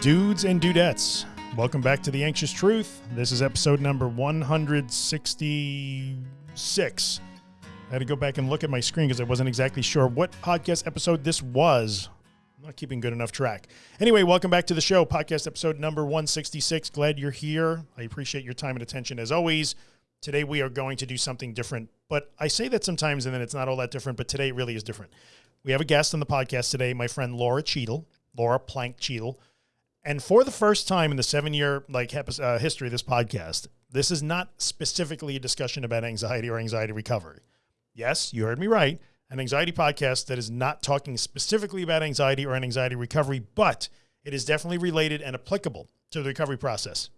Dudes and dudettes, welcome back to The Anxious Truth. This is episode number 166. I had to go back and look at my screen because I wasn't exactly sure what podcast episode this was. I'm not keeping good enough track. Anyway, welcome back to the show, podcast episode number 166. Glad you're here. I appreciate your time and attention as always. Today we are going to do something different, but I say that sometimes and then it's not all that different, but today it really is different. We have a guest on the podcast today, my friend Laura Cheadle, Laura Plank Cheadle. And for the first time in the seven year like uh, history of this podcast, this is not specifically a discussion about anxiety or anxiety recovery. Yes, you heard me right. An anxiety podcast that is not talking specifically about anxiety or an anxiety recovery, but it is definitely related and applicable to the recovery process.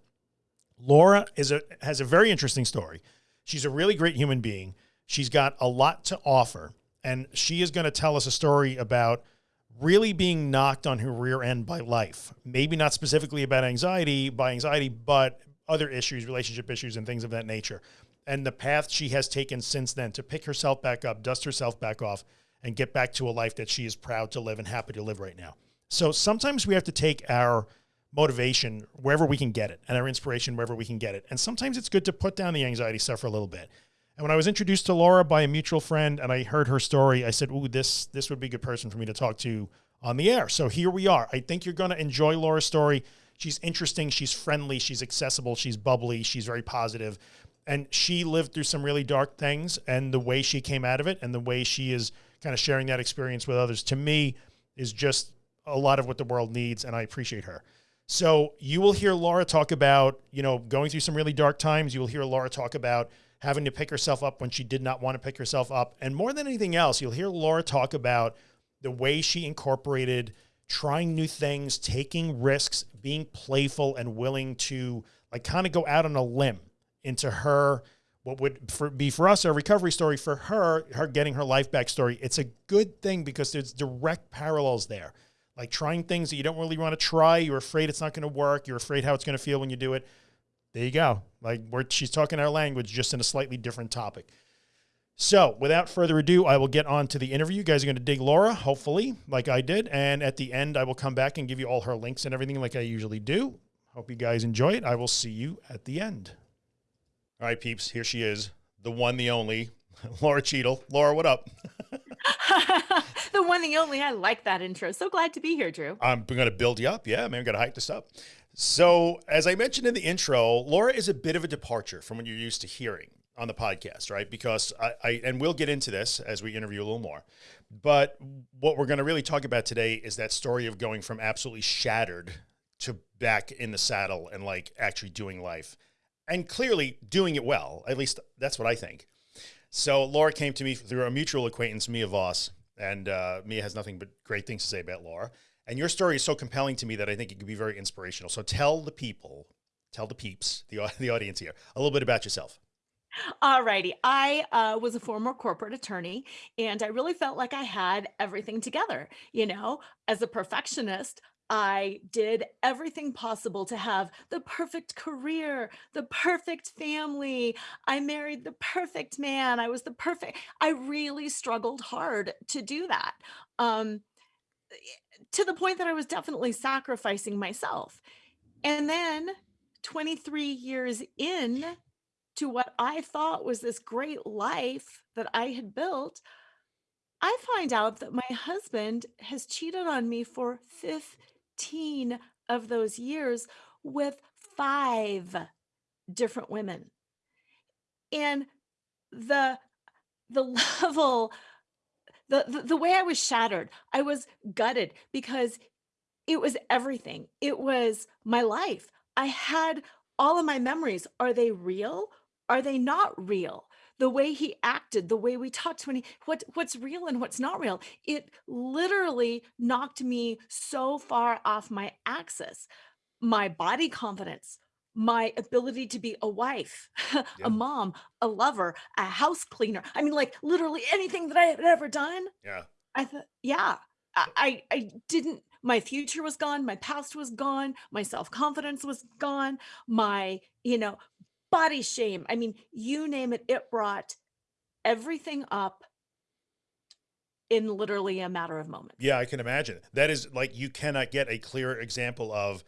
Laura is a, has a very interesting story. She's a really great human being. She's got a lot to offer and she is going to tell us a story about really being knocked on her rear end by life. Maybe not specifically about anxiety, by anxiety, but other issues, relationship issues and things of that nature. And the path she has taken since then to pick herself back up, dust herself back off and get back to a life that she is proud to live and happy to live right now. So sometimes we have to take our motivation wherever we can get it and our inspiration wherever we can get it. And sometimes it's good to put down the anxiety stuff for a little bit. And when I was introduced to Laura by a mutual friend and I heard her story, I said, ooh, this, this would be a good person for me to talk to on the air. So here we are. I think you're going to enjoy Laura's story. She's interesting. She's friendly. She's accessible. She's bubbly. She's very positive. And she lived through some really dark things and the way she came out of it and the way she is kind of sharing that experience with others to me is just a lot of what the world needs. And I appreciate her. So you will hear Laura talk about, you know, going through some really dark times. You will hear Laura talk about having to pick herself up when she did not want to pick herself up. And more than anything else, you'll hear Laura talk about the way she incorporated trying new things, taking risks, being playful and willing to like kind of go out on a limb into her, what would for, be for us a recovery story for her, her getting her life back story. It's a good thing because there's direct parallels there. Like trying things that you don't really want to try. You're afraid it's not going to work. You're afraid how it's going to feel when you do it. There you go. Like where she's talking our language, just in a slightly different topic. So without further ado, I will get on to the interview. You guys are going to dig Laura, hopefully, like I did. And at the end, I will come back and give you all her links and everything like I usually do. Hope you guys enjoy it. I will see you at the end. All right, peeps, here she is. The one, the only, Laura Cheadle. Laura, what up? the one, the only. I like that intro. So glad to be here, Drew. I'm going to build you up. Yeah, man, going to hype this up. So as I mentioned in the intro, Laura is a bit of a departure from what you're used to hearing on the podcast, right? Because I, I, and we'll get into this as we interview a little more, but what we're going to really talk about today is that story of going from absolutely shattered to back in the saddle and like actually doing life and clearly doing it well. At least that's what I think. So Laura came to me through a mutual acquaintance, Mia Voss, and uh, Mia has nothing but great things to say about Laura. And your story is so compelling to me that I think it could be very inspirational. So tell the people, tell the peeps, the, the audience here, a little bit about yourself. All righty. I uh, was a former corporate attorney and I really felt like I had everything together. You know, as a perfectionist, I did everything possible to have the perfect career, the perfect family. I married the perfect man. I was the perfect. I really struggled hard to do that. Um, to the point that I was definitely sacrificing myself. And then 23 years in to what I thought was this great life that I had built, I find out that my husband has cheated on me for 15 of those years with five different women. And the the level the, the the way I was shattered, I was gutted because it was everything. It was my life. I had all of my memories. Are they real? Are they not real? The way he acted, the way we talked when he, what, what's real and what's not real. It literally knocked me so far off my axis. My body confidence, my ability to be a wife, yeah. a mom, a lover, a house cleaner. I mean, like literally anything that I had ever done. Yeah. I thought, yeah, I, I didn't, my future was gone. My past was gone. My self-confidence was gone. My, you know, body shame. I mean, you name it, it brought everything up in literally a matter of moments. Yeah, I can imagine. That is like you cannot get a clear example of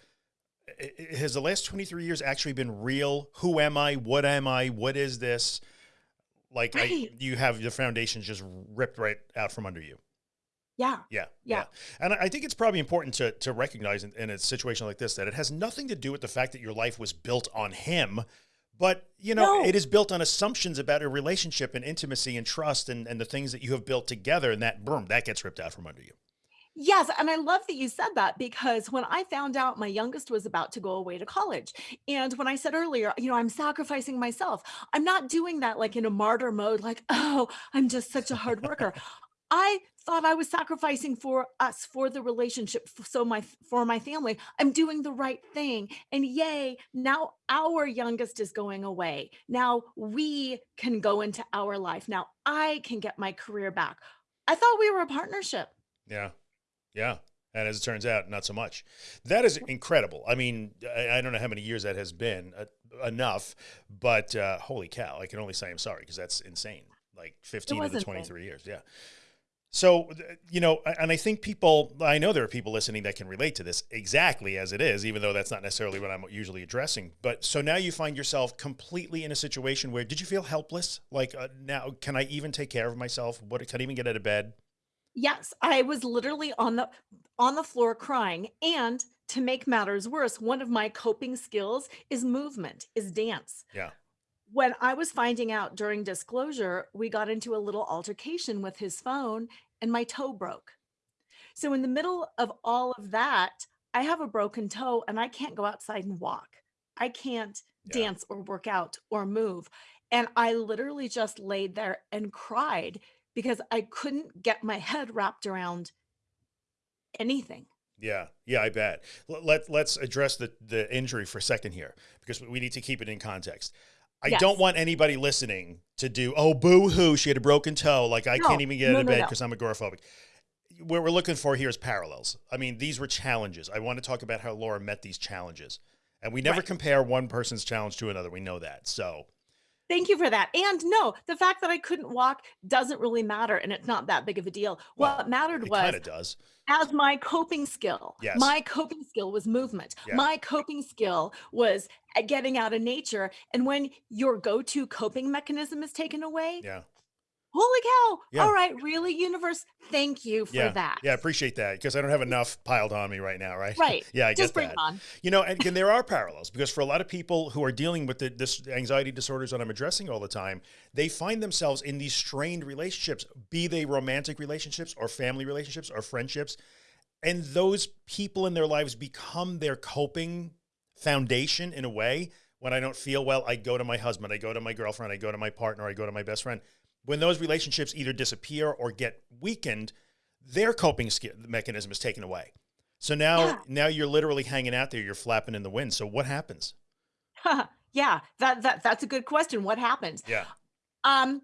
has the last 23 years actually been real? Who am I? What am I? What is this? Like I, you have the foundations just ripped right out from under you. Yeah. Yeah, Yeah. And I think it's probably important to to recognize in, in a situation like this that it has nothing to do with the fact that your life was built on him, but you know No. it is built on assumptions about a relationship and intimacy and trust and and the things that you have built together, and that boom that gets ripped out from under you. Yes, and I love that you said that because when I found out my youngest was about to go away to college, and when I said earlier, you know, I'm sacrificing myself, I'm not doing that like in a martyr mode, like, oh, I'm just such a hard worker. I thought I was sacrificing for us, for the relationship, so my for my family. I'm doing the right thing, and yay! Now our youngest is going away. Now we can go into our life. Now I can get my career back. I thought we were a partnership. Yeah. Yeah. And as it turns out, not so much. That is incredible. I mean, I, I don't know how many years that has been uh, enough, but uh, holy cow, I can only say I'm sorry because that's insane. Like 15 of the insane. 23 years. Yeah. So, you know, and I think people, I know there are people listening that can relate to this exactly as it is, even though that's not necessarily what I'm usually addressing. But so now you find yourself completely in a situation where did you feel helpless? Like, uh, now, can I even take care of myself? What can I even get out of bed? Yes, I was literally on the on the floor crying, and to make matters worse, one of my coping skills is movement, is dance. Yeah. When I was finding out during disclosure, we got into a little altercation with his phone and my toe broke. So in the middle of all of that, I have a broken toe and I can't go outside and walk. I can't Yeah. dance or work out or move. And I literally just laid there and cried because I couldn't get my head wrapped around anything. Yeah, yeah, I bet. Let let's address the the injury for a second here because we need to keep it in context. I Yes. don't want anybody listening to do oh boo hoo she had a broken toe like I No, can't even get out of no, bed no. because I'm agoraphobic. What we're looking for here is parallels. I mean, these were challenges. I want to talk about how Laura met these challenges, and we never Right. compare one person's challenge to another. We know that. So Thank you for that. And no, the fact that I couldn't walk doesn't really matter and it's not that big of a deal. well, what mattered it was kind of does. as my coping skill. Yes. My coping skill was movement. Yeah. My coping skill was uh, getting out of nature. And when your go to coping mechanism is taken away, Yeah, holy cow. Yeah. All right, really, universe, thank you for yeah, that. yeah. I appreciate that because I don't have enough piled on me right now. Right. Right. yeah, I Just get bring that. on. You know, and, and there are parallels because for a lot of people who are dealing with the, this anxiety disorders that I'm addressing all the time, they find themselves in these strained relationships, be they romantic relationships or family relationships or friendships. And those people in their lives become their coping foundation in a way. When I don't feel well, I go to my husband, I go to my girlfriend, I go to my partner, I go to my best friend. When those relationships either disappear or get weakened, their coping mechanism is taken away. So now, Yeah. now you're literally hanging out there. You're flapping in the wind. So what happens? yeah, that, that that's a good question. What happens? Yeah. Um,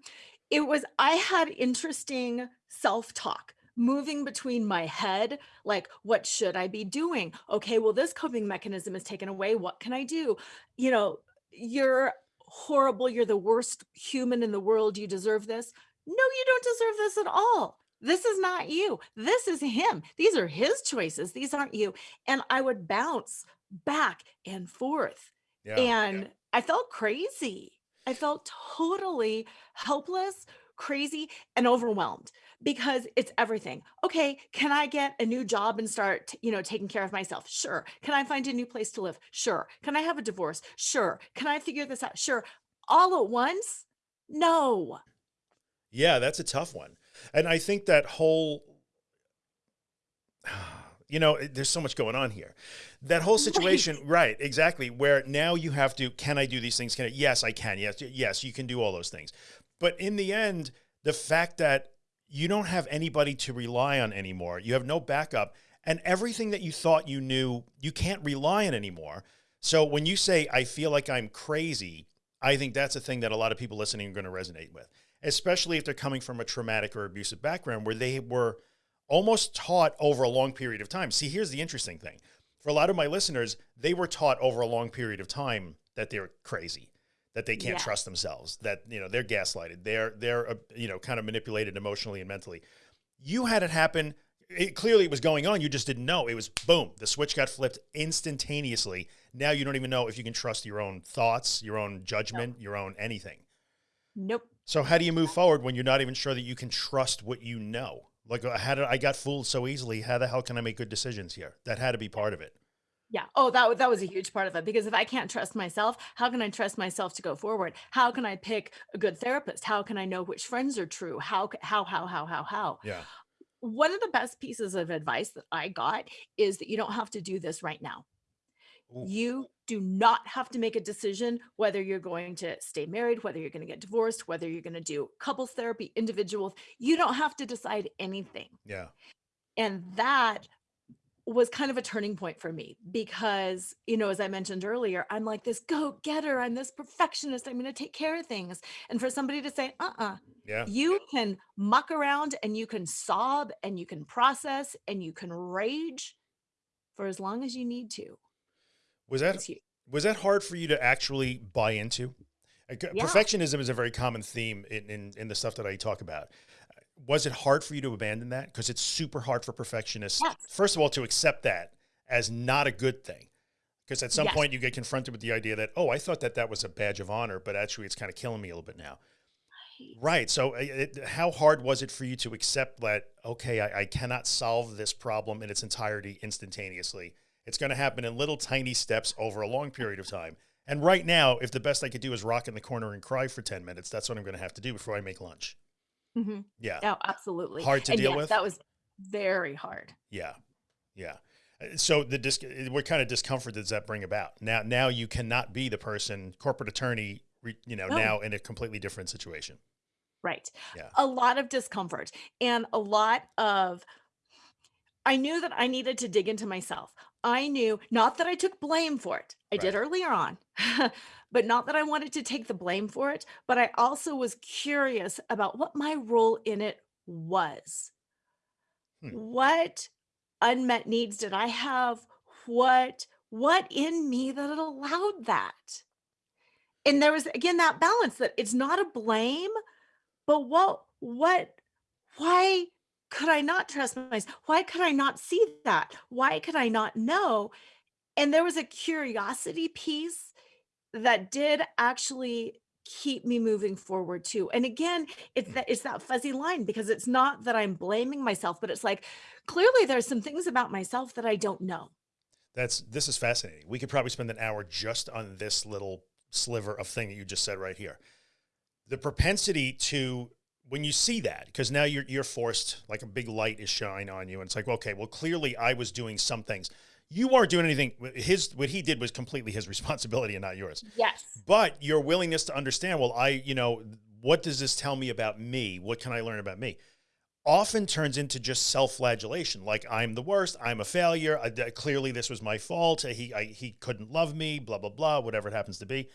it was I had interesting self-talk moving between my head, like, what should I be doing? Okay, well, this coping mechanism is taken away. What can I do? You know, you're horrible, you're the worst human in the world, you deserve this. No, you don't deserve this at all. This is not you. This is him. These are his choices. These aren't you. And I would bounce back and forth Yeah. and I felt crazy. I felt totally helpless, crazy, and overwhelmed because it's everything. Okay, can I get a new job and start, you know, taking care of myself? Sure. Can I find a new place to live? Sure. Can I have a divorce? Sure. Can I figure this out? Sure. All at once? No. Yeah, that's a tough one. And I think that whole, you know, there's so much going on here. That whole situation, right. exactly, where now you have to, can I do these things? Can I? Yes, I can. Yes, yes, you can do all those things. But in the end, the fact that you don't have anybody to rely on anymore, you have no backup, and everything that you thought you knew, you can't rely on anymore. So when you say, I feel like I'm crazy, I think that's a thing that a lot of people listening are going to resonate with, especially if they're coming from a traumatic or abusive background where they were almost taught over a long period of time. See, here's the interesting thing. For a lot of my listeners, they were taught over a long period of time that they're crazy, that they can't Yeah. trust themselves, that you know, they're gaslighted, they're they're uh, you know, kind of manipulated emotionally and mentally. You had it happen. It clearly it was going on. You just didn't know. It was boom. The switch got flipped instantaneously. Now you don't even know if you can trust your own thoughts, your own judgment, your own anything. Nope. So how do you move forward when you're not even sure that you can trust what you know? Like uh, how did I got fooled so easily? How the hell can I make good decisions here? That had to be part of it. Yeah. Oh, that that was a huge part of it because if I can't trust myself, how can I trust myself to go forward? How can I pick a good therapist? How can I know which friends are true? How how how how how how? Yeah. One of the best pieces of advice that I got is that you don't have to do this right now. Ooh, You do not have to make a decision whether you're going to stay married, whether you're going to get divorced, whether you're going to do couples therapy, individual. You don't have to decide anything. yeah. And that was kind of a turning point for me because, you know, as I mentioned earlier, I'm like this go getter. I'm this perfectionist. I'm going to take care of things. And for somebody to say, uh uh Yeah. you can muck around and you can sob and you can process and you can rage for as long as you need to. Was that was that hard for you to actually buy into? Yeah. Perfectionism is a very common theme in, in, in the stuff that I talk about. Was it hard for you to abandon that? Because it's super hard for perfectionists, Yes. first of all, to accept that as not a good thing. Because at some Yes. point you get confronted with the idea that, oh, I thought that that was a badge of honor, but actually it's kind of killing me a little bit now. Right. So, uh, it, how hard was it for you to accept that? Okay, I, I cannot solve this problem in its entirety instantaneously. It's going to happen in little tiny steps over a long period of time. And right now, if the best I could do is rock in the corner and cry for ten minutes, that's what I'm going to have to do before I make lunch. Mhm. Yeah. Oh, absolutely. Hard to and deal yes, with? that was very hard. Yeah. Yeah. Uh, So the dis- what kind of discomfort does that bring about? Now, now you cannot be the person, corporate attorney, you know, No. now in a completely different situation. Right. Yeah. A lot of discomfort and a lot of I knew that I needed to dig into myself. I knew not that I took blame for it. I did Right. earlier on, but not that I wanted to take the blame for it. But I also was curious about what my role in it was. Hmm. What unmet needs did I have? What what in me that had allowed that? And there was again that balance that it's not a blame, but what what why could I not trust myself? Why could I not see that? Why could I not know? And there was a curiosity piece that did actually keep me moving forward too. And again, it's Hmm. that it's that fuzzy line because it's not that I'm blaming myself, but it's like clearly there's some things about myself that I don't know. That's this is fascinating. We could probably spend an hour just on this little sliver of thing that you just said right here. The propensity to when you see that, because now you're you're forced, like a big light is shine on you, and it's like, okay, well, clearly I was doing some things. You weren't doing anything. His what he did was completely his responsibility and not yours. Yes. But your willingness to understand, well, I, you know, what does this tell me about me? What can I learn about me? Often turns into just self-flagellation. Like I'm the worst. I'm a failure. I, clearly, this was my fault. He, I, he couldn't love me. Blah blah blah. Whatever it happens to be.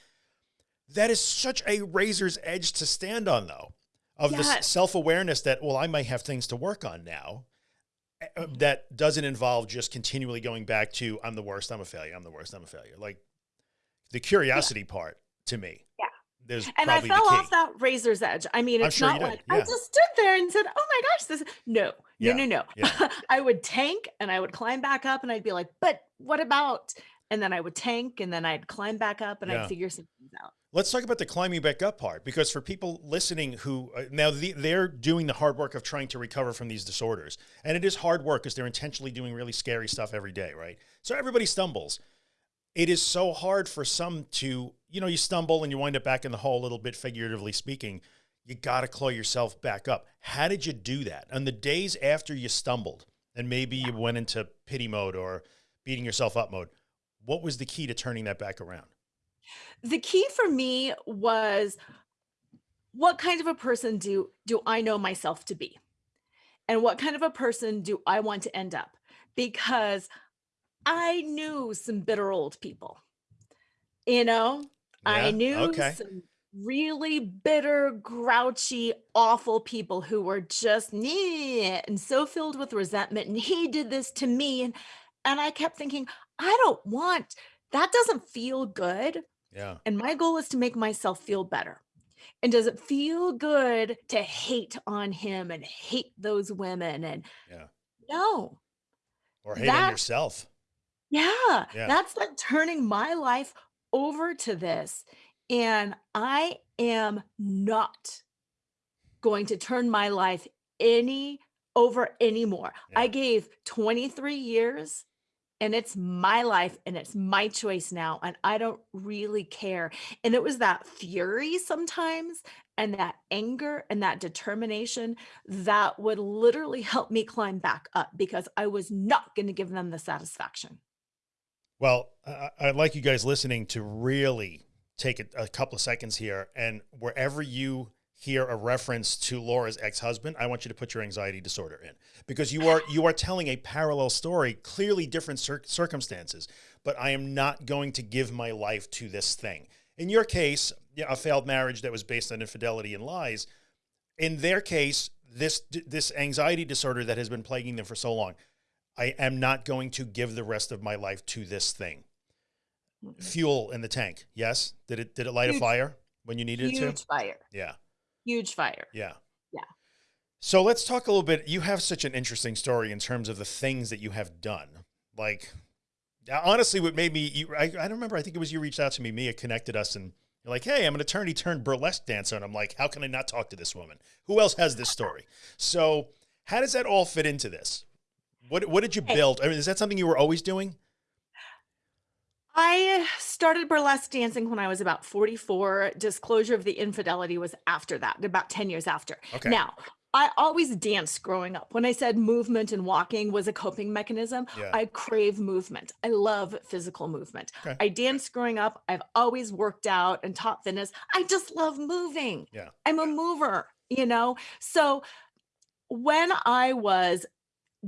That is such a razor's edge to stand on, though, of this Yes. self-awareness that well, I might have things to work on now. Uh, That doesn't involve just continually going back to I'm the worst. I'm a failure. I'm the worst. I'm a failure. Like the curiosity part to me. Yeah. There's And I fell off that razor's edge. I mean, it's sure not like I just stood there and said, "Oh my gosh, this." No, Yeah, no, no, no. yeah. I would tank and I would climb back up, and I'd be like, "But what about?" And then I would tank, and then I'd climb back up, and Yeah. I'd figure some things out. Let's talk about the climbing back up part because for people listening who uh, now the, they're doing the hard work of trying to recover from these disorders, and it is hard work because they're intentionally doing really scary stuff every day, right? So everybody stumbles. It is so hard for some to, you know, you stumble and you wind up back in the hole a little bit, figuratively speaking. You got to claw yourself back up. How did you do that? On the days after you stumbled and maybe you went into pity mode or beating yourself up mode, what was the key to turning that back around? The key for me was what kind of a person do do I know myself to be? And what kind of a person do I want to end up? Because I knew some bitter old people. You know, yeah, I knew okay. some really bitter, grouchy, awful people who were just and so filled with resentment. And he did this to me. And and I kept thinking, I don't want that doesn't feel good. Yeah. And my goal is to make myself feel better. And does it feel good to hate on him and hate those women? And Yeah. no, Or hate on yourself. yeah, Yeah. that's like turning my life over to this. And I am not going to turn my life any over anymore. I gave 23 years and it's my life and it's my choice now and I don't really care. And it was that fury sometimes and that anger and that determination that would literally help me climb back up because I was not going to give them the satisfaction. Well, I'd like you guys listening to really take a couple of seconds here, and wherever you hear a reference to Laura's ex-husband, I want you to put your anxiety disorder in because you are you are telling a parallel story, clearly different cir circumstances. But I am not going to give my life to this thing. In your case, a failed marriage that was based on infidelity and lies. In their case, this this anxiety disorder that has been plaguing them for so long, I am not going to give the rest of my life to this thing. Mhm. Fuel in the tank. Yes. Did it did it light a fire when you needed it to? huge fire, Yeah. Huge fire. Yeah. Yeah. So let's talk a little bit. You have such an interesting story in terms of the things that you have done. Like uh, honestly, what made me you I, I don't remember, I think it was you reached out to me, Mia connected us and you're like, hey, I'm an attorney turned burlesque dancer. And I'm like, how can I not talk to this woman? Who else has this story? So how does that all fit into this? What what did you build? I mean, is that something you were always doing? I started burlesque dancing when I was about 44. Disclosure of the infidelity was after that, about 10 years after. Okay. Now, I always danced growing up. When I said movement and walking was a coping mechanism, Yeah. I crave movement. I love physical movement. Okay. I danced growing up. I've always worked out and taught fitness. I just love moving. Yeah. I'm a mover, you know? So when I was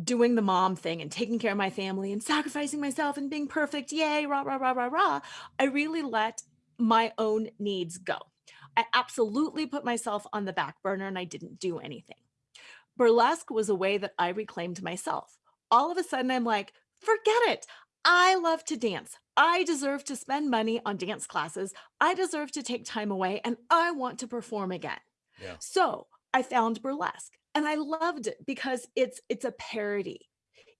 doing the mom thing and taking care of my family and sacrificing myself and being perfect, yay, rah, rah, rah, rah, rah, I really let my own needs go. I absolutely put myself on the back burner and I didn't do anything. Burlesque was a way that I reclaimed myself. All of a sudden, I'm like, forget it. I love to dance. I deserve to spend money on dance classes. I deserve to take time away and I want to perform again. Yeah. So I found burlesque and I loved it because it's it's a parody.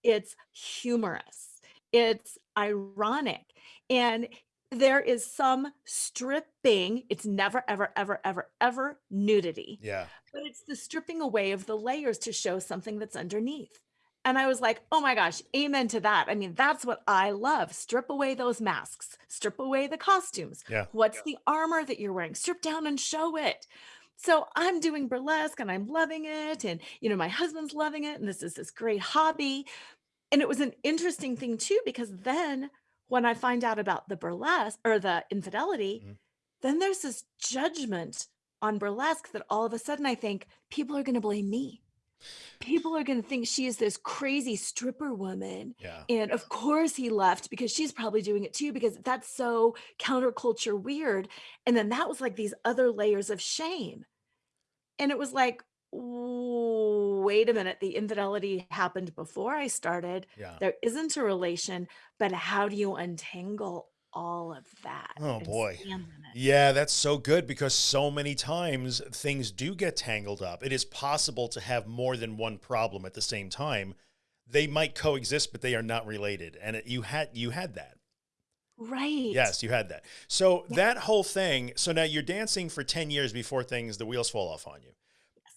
It's humorous. It's ironic. And there is some stripping. It's never, ever, ever, ever, ever nudity, Yeah. but it's the stripping away of the layers to show something that's underneath. And I was like, oh my gosh, amen to that. I mean, that's what I love. Strip away those masks, strip away the costumes. Yeah. What's the armor that you're wearing? Strip down and show it. So I'm doing burlesque and I'm loving it. And, you know, my husband's loving it. And this is this great hobby. And it was an interesting thing too, because then when I find out about the burlesque or the infidelity, Mhm. then there's this judgment on burlesque that all of a sudden I think people are going to blame me. People are going to think she is this crazy stripper woman. Yeah. And of course he left because she's probably doing it too, because that's so counterculture weird. And then that was like these other layers of shame. And it was like, wait a minute, the infidelity happened before I started. Yeah. There isn't a relation, but how do you untangle all of that? Oh, boy. stand in it? Yeah, that's so good because so many times things do get tangled up. It is possible to have more than one problem at the same time. They might coexist, but they are not related. And it, you had you had that. Right. Yes, you had that. So Yeah. that whole thing. So now you're dancing for 10 years before things, the wheels fall off on you.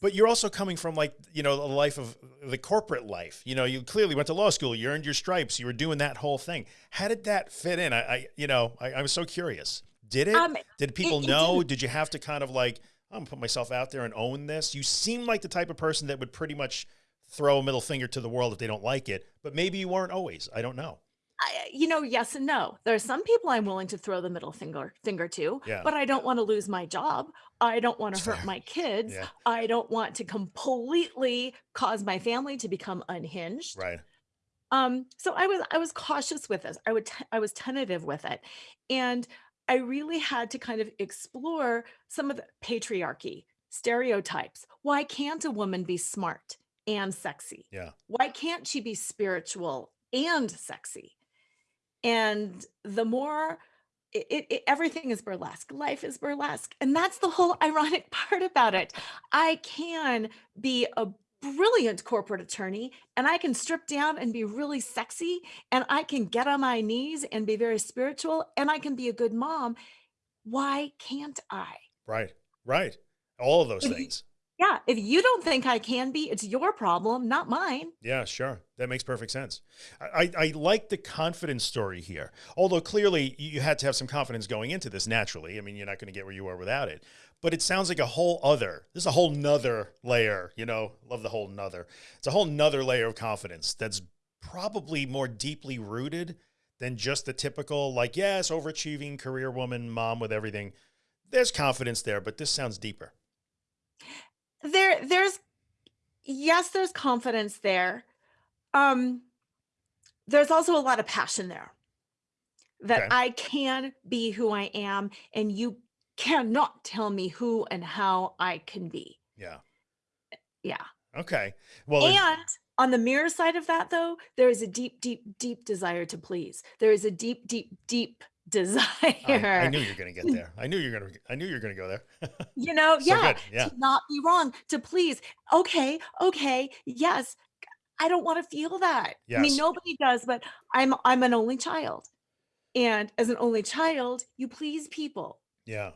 But you're also coming from like, you know, the life of the corporate life. You know, you clearly went to law school, you earned your stripes, you were doing that whole thing. How did that fit in? I, I you know, I, I was so curious. Did it? Um, Did people it know? didn't. Did you have to kind of like, I'm gonna put myself out there and own this? You seem like the type of person that would pretty much throw a middle finger to the world if they don't like it, but maybe you weren't always. I don't know. I, you know, yes and no. There are some people I'm willing to throw the middle finger finger to, Yeah. but I don't want to lose my job. I don't want to hurt my kids. Yeah. I don't want to completely cause my family to become unhinged. Right. Um, so I was I was cautious with this. I would I was tentative with it, and I really had to kind of explore some of the patriarchy stereotypes. Why can't a woman be smart and sexy? Yeah. Why can't she be spiritual and sexy? And the more it, it, it- everything is burlesque. Life is burlesque. And that's the whole ironic part about it. I can be a brilliant corporate attorney and I can strip down and be really sexy and I can get on my knees and be very spiritual and I can be a good mom. Why can't I? Right. Right. All of those things. Yeah, if you don't think I can be, it's your problem, not mine. Yeah, sure. That makes perfect sense. I, I, like the confidence story here. Although clearly you you had to have some confidence going into this naturally. I mean, you're not going to get where you are without it. But it sounds like a whole other, this is a whole nother layer, you know, love the whole nother. It's a whole nother layer of confidence that's probably more deeply rooted than just the typical, like, yes, overachieving career woman, mom with everything. There's confidence there, but this sounds deeper. There there's yes, there's confidence there. Um there's also a lot of passion there. That Okay. I can be who I am and you cannot tell me who and how I can be. Yeah. Yeah. Okay. Well, And on the mirror side of that though, there is a deep deep deep desire to please. There is a deep deep deep desire. I, I knew you were going to get there. I knew you were going to, I knew you were going to go there. you know, So yeah, good, yeah. to not be wrong, to please. Okay, okay, yes. I don't want to feel that. Yes. I mean, nobody does, but I'm I'm an only child. And as an only child, you please people. Yeah.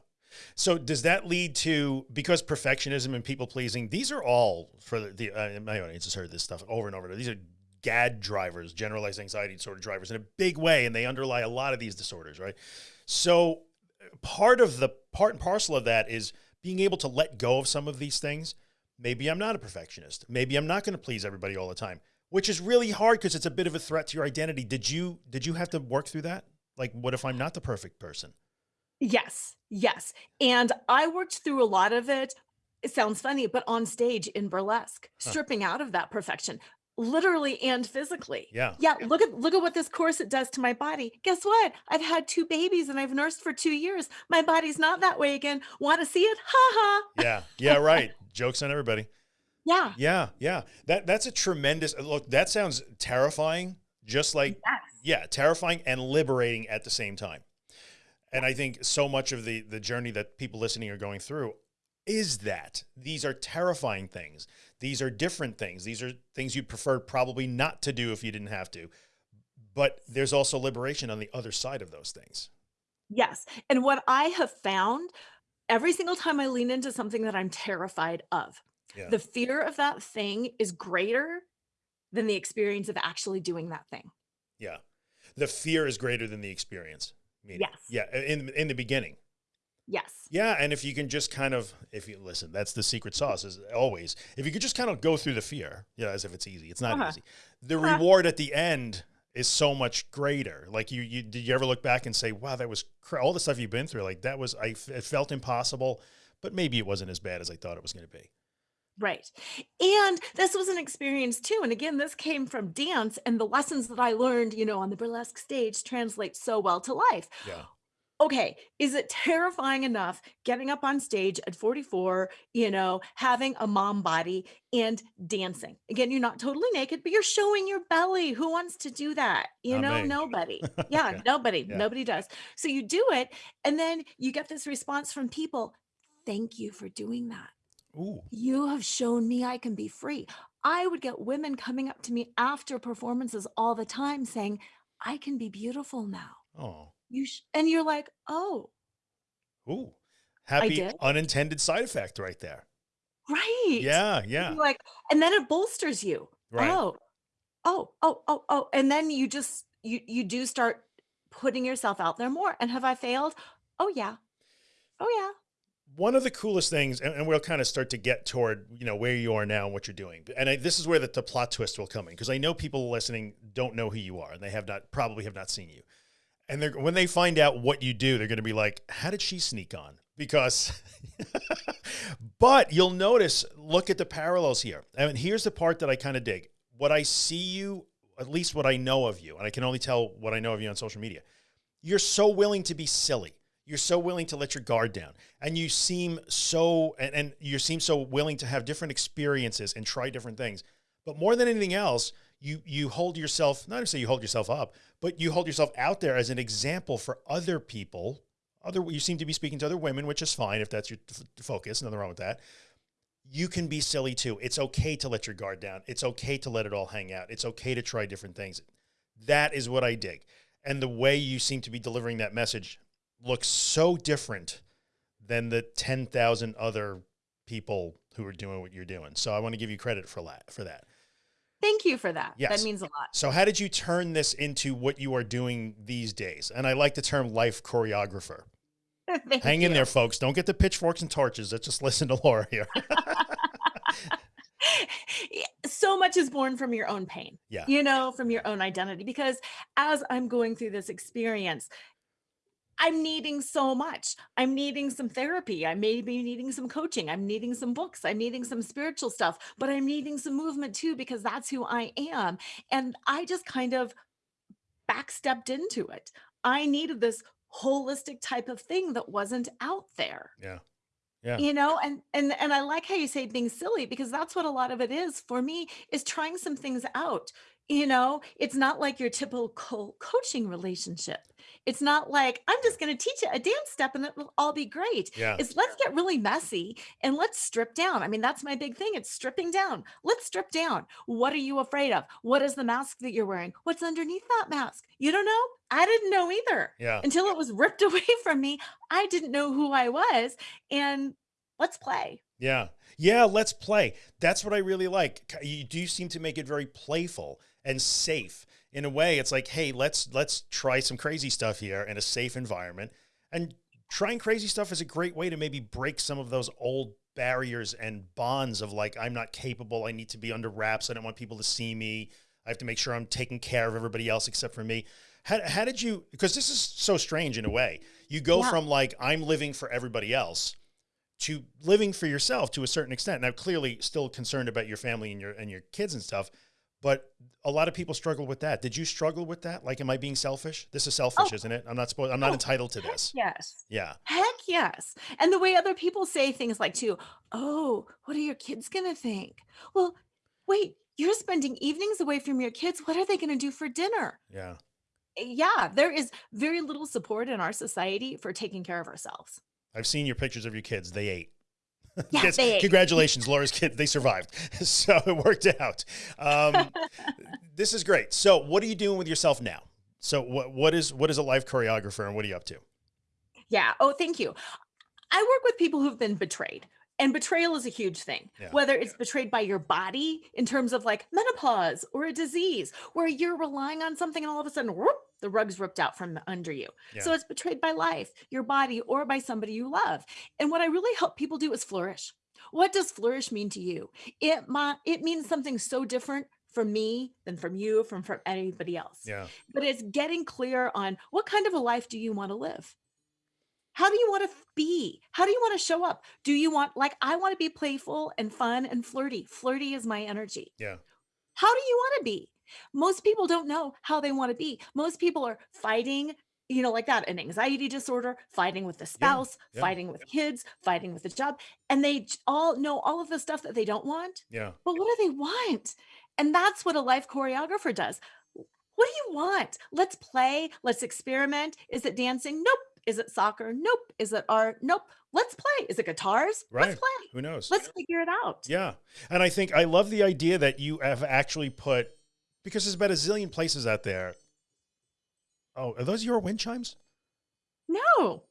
So does that lead to because perfectionism and people pleasing? These are all for the, the uh, my audience has heard this stuff over and over. These are GAD drivers, generalized anxiety disorder drivers, in a big way, and they underlie a lot of these disorders, right? So part of the part and parcel of that is being able to let go of some of these things. Maybe I'm not a perfectionist. Maybe I'm not going to please everybody all the time, which is really hard because it's a bit of a threat to your identity. Did you did you have to work through that? Like, what if I'm not the perfect person? Yes, yes. And I worked through a lot of it. It sounds funny, but on stage in burlesque, Huh. stripping out of that perfection, literally and physically. Yeah. Yeah, look at look at what this corset does to my body. Guess what? I've had two babies and I've nursed for 2 years. My body's not that way again. Want to see it? Ha ha. Yeah. Yeah. Right. Jokes on everybody. Yeah. Yeah. Yeah. That that's a tremendous uh, look. That sounds terrifying. Just like Yes. yeah, terrifying and liberating at the same time. And I think so much of the the journey that people listening are going through is that these are terrifying things. These are different things. These are things you'd prefer probably not to do if you didn't have to. But there's also liberation on the other side of those things. Yes. And what I have found every single time I lean into something that I'm terrified of, Yeah. the fear of that thing is greater than the experience of actually doing that thing. Yeah. The fear is greater than the experience. Meaning, Yes. Yeah. In in the beginning. Yes. Yeah, and if you can just kind of, if you listen, that's the secret sauce is always, if you could just kind of go through the fear, you know, as if it's easy, it's not Uh-huh. easy. The Uh-huh. reward at the end is so much greater. Like you, you, did you ever look back and say, wow, that was all the stuff you've been through. Like that was, I, f- it felt impossible, but maybe it wasn't as bad as I thought it was going to be. Right. And this was an experience too. And again, this came from dance and the lessons that I learned, you know, on the burlesque stage translate so well to life. Yeah. Okay, is it terrifying enough getting up on stage at 44, you know, having a mom body and dancing? Again, you're not totally naked, but you're showing your belly. Who wants to do that? You Not know, me. nobody. Yeah, Okay. nobody. Yeah. Nobody does. So you do it, and then you get this response from people Thank you for doing that. Ooh. You have shown me I can be free. I would get women coming up to me after performances all the time saying, I can be beautiful now. Oh. You sh-, and you're like, oh, Ooh. Happy unintended side effect right there. right. Yeah. Yeah. you're like, and then it bolsters you. Right. Oh, oh, oh, oh, oh. And then you just you you do start putting yourself out there more. And have I failed? Oh yeah. Oh yeah. one of the coolest things, and, and we'll kind of start to get toward, you know, where you are now and what you're doing. And I, this is where the, the plot twist will come in because I know people listening don't know who you are and they have not, probably have not seen you. And they're, when they find out what you do, they're going to be like, how did she sneak on? Because, but you'll notice, look at the parallels here. And here's the part that I kind of dig. What I see you, at least what I know of you, and I can only tell what I know of you on social media, you're so willing to be silly. You're so willing to let your guard down. And you seem so, and, and you seem so willing to have different experiences and try different things. But more than anything else, you, you hold yourself, not to say you hold yourself up, but you hold yourself out there as an example for other people. Other, you seem to be speaking to other women, which is fine if that's your focus. Nothing wrong with that. You can be silly too. It's okay to let your guard down. It's okay to let it all hang out. It's okay to try different things. That is what I dig. And the way you seem to be delivering that message looks so different than the 10,000 other people who are doing what you're doing. So I want to give you credit for that, for that. Thank you for that. Yes. That means a lot. So how did you turn this into what you are doing these days? And I like the term life choreographer. Hang in there, folks. Don't get the pitchforks and torches. Let's just listen to Laura here. so much is born from your own pain. Yeah. You know, from your own identity. Because as I'm going through this experience, I'm needing so much. I'm needing some therapy. I may be needing some coaching. I'm needing some books. I'm needing some spiritual stuff, but I'm needing some movement too, because that's who I am. And I just kind of backstepped into it. I needed this holistic type of thing that wasn't out there. Yeah. Yeah. You know, and and and I like how you say being silly because that's what a lot of it is for me is trying some things out. You know, it's not like your typical coaching relationship. It's not like I'm just going to teach you a dance step and it will all be great. Yeah. It's let's get really messy and let's strip down. I mean, that's my big thing. It's stripping down. Let's strip down. What are you afraid of? What is the mask that you're wearing? What's underneath that mask? You don't know? I didn't know either Yeah. until it was ripped away from me. I didn't know who I was. And let's play. Yeah. Yeah. Let's play. That's what I really like. You do seem to make it very playful and safe in a way. It's like, Hey, let's, let's try some crazy stuff here in a safe environment and trying crazy stuff is a great way to maybe break some of those old barriers and bonds of like, I'm not capable. I need to be under wraps. I don't want people to see me. I have to make sure I'm taking care of everybody else except for me. How, how did you, because this is so strange in a way, you go Yeah. from like, I'm living for everybody else to living for yourself to a certain extent. Now, clearly still concerned about your family and your, and your kids and stuff, but a lot of people struggle with that. Did you struggle with that? Like, am I being selfish? This is selfish, Oh. isn't it? I'm not supposed, I'm not Oh, entitled to this. yes. Yeah. Heck yes. And the way other people say things like too, oh, what are your kids going to think? Well, wait, you're spending evenings away from your kids. What are they going to do for dinner? Yeah. Eh, Yeah, there is very little support in our society for taking care of ourselves. I've seen your pictures of your kids. They ate. Yeah, Yes, they. Congratulations, Laura's kid. They survived. So it worked out. Um, this is great. So what are you doing with yourself now? So what, what is, what is a life choreographer and what are you up to? Yeah. Oh, thank you. I work with people who've been betrayed. And betrayal is a huge thing, Yeah. whether it's betrayed by your body in terms of like menopause or a disease where you're relying on something and all of a sudden whoop, the rug's ripped out from under you. So it's betrayed by life, your body, or by somebody you love. And what I really help people do is flourish. What does flourish mean to you? It might, it means something so different from me than from you, from from anybody else Yeah. but it's getting clear on what kind of a life do you want to live? How do you want to be? How do you want to show up? Do you want, like, I want to be playful and fun and flirty. Flirty is my energy. Yeah. How do you want to be? Most people don't know how they want to be. Most people are fighting, you know, like that, an anxiety disorder, fighting with the spouse, yeah. fighting with kids, fighting with the job. And they all know all of the stuff that they don't want. Yeah. But what do they want? And that's what a life choreographer does. What do you want? Let's play. Let's experiment. Is it dancing? Nope. Is it soccer? Nope. Is it art? Nope. Let's play. Is it guitars? Right. Let's play. Who knows? Let's figure it out. Yeah. And I think I love the idea that you have actually put, because there's about a zillion places out there. Oh, are those your wind chimes? No.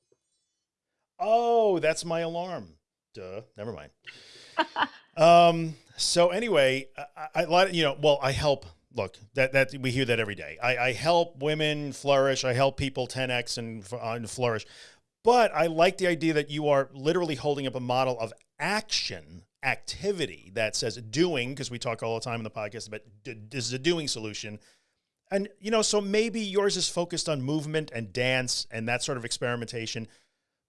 Oh, that's my alarm. Duh. Never mind. um, so anyway, I, I, a lot of, you know, well, I help, look, that, that we hear that every day. I, I help women flourish. I help people 10X and, uh, and flourish. But I like the idea that you are literally holding up a model of action activity that says doing, because we talk all the time in the podcast about this is a doing solution. And, you know, so maybe yours is focused on movement and dance and that sort of experimentation,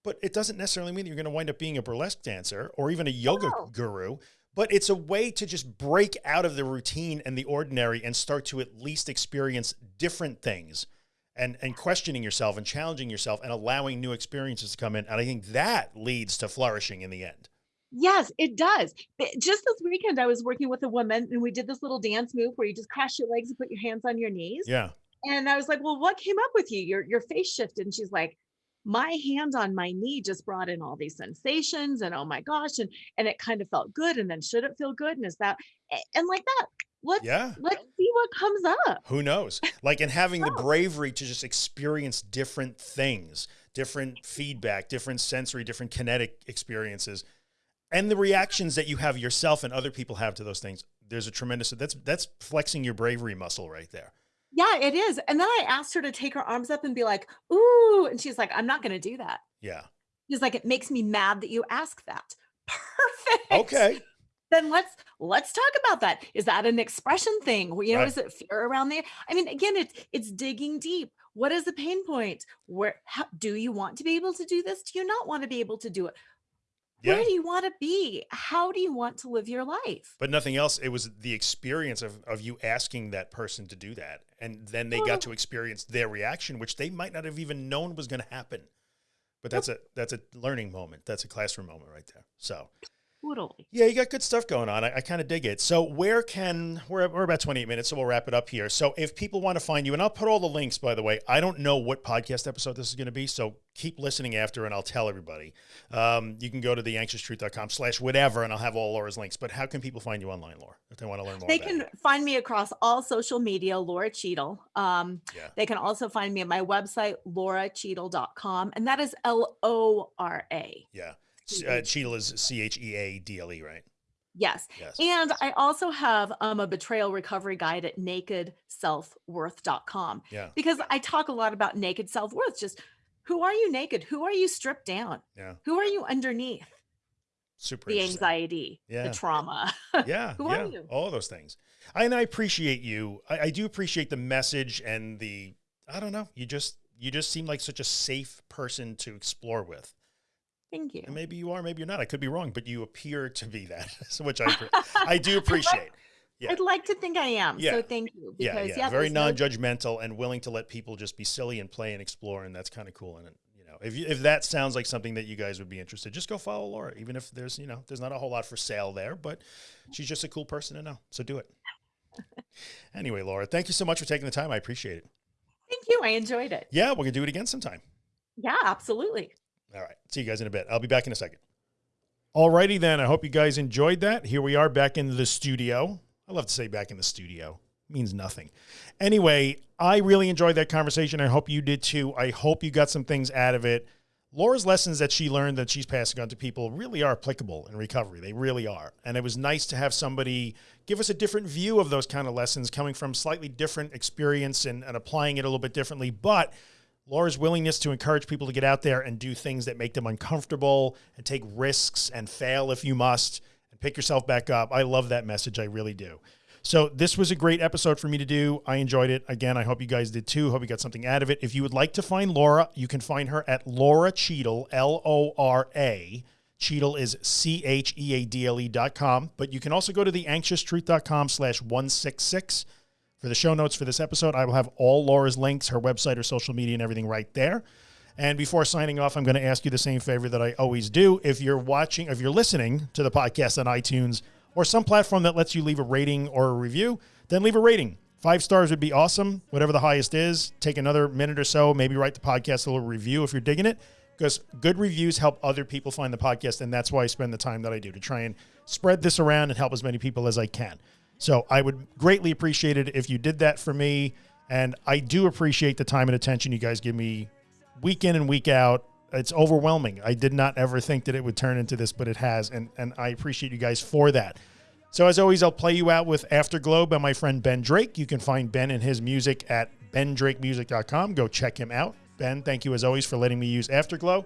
but it doesn't necessarily mean that you're going to wind up being a burlesque dancer or even a yoga no. guru. But it's a way to just break out of the routine and the ordinary and start to at least experience different things and, and questioning yourself and challenging yourself and allowing new experiences to come in. And I think that leads to flourishing in the end. Yes, it does. Just this weekend, I was working with a woman and we did this little dance move where you just cross your legs and put your hands on your knees. Yeah. And I was like, well, what came up with you? Your, your face shifted. And she's like, my hand on my knee just brought in all these sensations and oh my gosh. And, and it kind of felt good. And then should it feel good? And is that, and like that, let's, Yeah. let's see what comes up. Who knows? Like, and having the bravery to just experience different things, different feedback, different sensory, different kinetic experiences, and the reactions that you have yourself and other people have to those things. There's a tremendous, that's, that's flexing your bravery muscle right there. Yeah, it is. And then I asked her to take her arms up and be like, ooh. And she's like, I'm not going to do that. Yeah. She's like, it makes me mad that you ask that. Perfect. Okay. Then let's let's talk about that. Is that an expression thing? You know, Right. is it fear around there? I mean, again, it's it's digging deep. What is the pain point? Where how, do you want to be able to do this? Do you not want to be able to do it? Yeah. Where do you want to be? How do you want to live your life? But nothing else. It was the experience of, of you asking that person to do that. And then they got to experience their reaction, which they might not have even known was going to happen. But that's a, that's a learning moment. That's a classroom moment right there. So Totally. yeah, you got good stuff going on. I, I kind of dig it. So where can, we're, we're about 28 minutes, so we'll wrap it up here. So if people want to find you, and I'll put all the links, by the way, I don't know what podcast episode this is going to be. So keep listening after and I'll tell everybody. Um, you can go to theanxioustruth.com slash whatever, and I'll have all Lora's links. But how can people find you online, Lora, if they want to learn more They can you? find me across all social media, Lora Cheadle. Um, Yeah. They can also find me at my website, loracheadle.com. And that is L O R A. Yeah. Uh, is C H E A D L E, right? Yes. Yes. And I also have um, a betrayal recovery guide at nakedselfworth.com Yeah. because I talk a lot about naked self worth. Just who are you naked? Who are you stripped down? Yeah. Who are you underneath Super the anxiety, Yeah. the trauma? Yeah. Who yeah, are you? All of those things. I, and I appreciate you. I, I do appreciate the message and the, I don't know, you just, you just seem like such a safe person to explore with. Thank you. And maybe you are, maybe you're not. I could be wrong, but you appear to be that, which I, I do appreciate. Yeah. I'd like to think I am. Yeah. So thank you. Yeah, Because yeah, yeah, very non-judgmental and willing to let people just be silly and play and explore, and that's kind of cool. And you know, if you, if that sounds like something that you guys would be interested, just go follow Lora. Even if there's you know there's not a whole lot for sale there, but she's just a cool person to know. So do it. anyway, Lora, thank you so much for taking the time. I appreciate it. Thank you. I enjoyed it. Yeah, we're gonna do it again sometime. Yeah, absolutely. All right. See you guys in a bit. I'll be back in a second. Alrighty then. I hope you guys enjoyed that. Here we are back in the studio. I love to say back in the studio. Means nothing. Anyway, I really enjoyed that conversation. I hope you did too. I hope you got some things out of it. Lora's lessons that she learned that she's passing on to people really are applicable in recovery. They really are. And it was nice to have somebody give us a different view of those kind of lessons coming from slightly different experience and, and applying it a little bit differently. But Lora's willingness to encourage people to get out there and do things that make them uncomfortable and take risks and fail if you must and pick yourself back up. I love that message. I really do. So this was a great episode for me to do. I enjoyed it. Again, I hope you guys did too. Hope you got something out of it. If you would like to find Lora, you can find her at Lora Cheadle, L-O-R-A. Cheadle is C-H-E-A-D-L-E dot com. But you can also go to theanxioustruth.com slash 166 for the show notes for this episode. I will have all Lora's links, her website, her social media, and everything right there. And before signing off, I'm going to ask you the same favor that I always do. If you're watching, if you're listening to the podcast on iTunes or some platform that lets you leave a rating or a review, then leave a rating. Five stars would be awesome. Whatever the highest is, take another minute or so, maybe write the podcast a little review if you're digging it, because good reviews help other people find the podcast. And that's why I spend the time that I do to try and spread this around and help as many people as I can. So I would greatly appreciate it if you did that for me. And I do appreciate the time and attention you guys give me week in and week out. It's overwhelming. I did not ever think that it would turn into this, but it has. And, and I appreciate you guys for that. So as always, I'll play you out with Afterglow by my friend Ben Drake. You can find Ben and his music at bendrakemusic.com. Go check him out. Ben, thank you as always for letting me use Afterglow.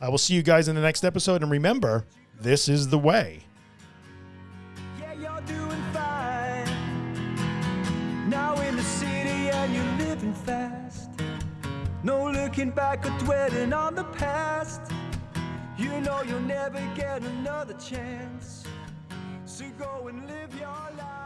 I will see you guys in the next episode. And remember, this is the way. Yeah, No looking back or dwelling on the past. You know you'll never get another chance. So go and live your life.